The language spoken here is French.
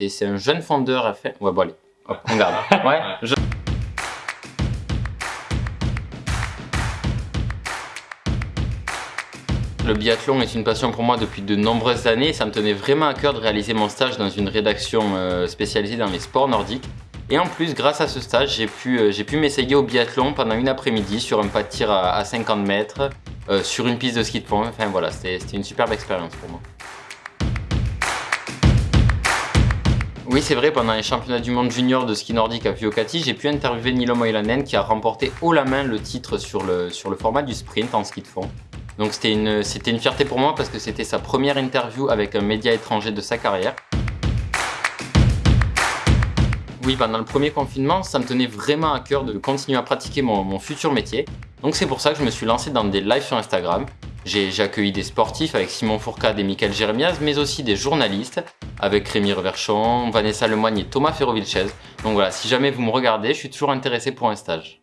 Et c'est un jeune fondeur à faire... Ouais, bon allez, hop, on garde. Ouais, je- Le biathlon est une passion pour moi depuis de nombreuses années. Ça me tenait vraiment à cœur de réaliser mon stage dans une rédaction euh, spécialisée dans les sports nordiques. Et en plus, grâce à ce stage, j'ai pu, euh, pu m'essayer au biathlon pendant une après-midi sur un pas de tir à, à 50 mètres, euh, sur une piste de ski de fond. Enfin voilà, c'était c'était une superbe expérience pour moi. Oui, c'est vrai, pendant les championnats du monde junior de ski nordique à Vuokatti, j'ai pu interviewer Nilo Moilanen qui a remporté haut la main le titre sur le, format du sprint en ski de fond. Donc c'était une, fierté pour moi parce que c'était sa première interview avec un média étranger de sa carrière. Oui, pendant le premier confinement, ça me tenait vraiment à cœur de continuer à pratiquer mon futur métier. Donc c'est pour ça que je me suis lancé dans des lives sur Instagram. J'ai accueilli des sportifs avec Simon Fourcade et Michael Jérémiaz, mais aussi des journalistes avec Rémi Reverchon, Vanessa Lemoigne et Thomas Ferrovilchez. Donc voilà, si jamais vous me regardez, je suis toujours intéressé pour un stage.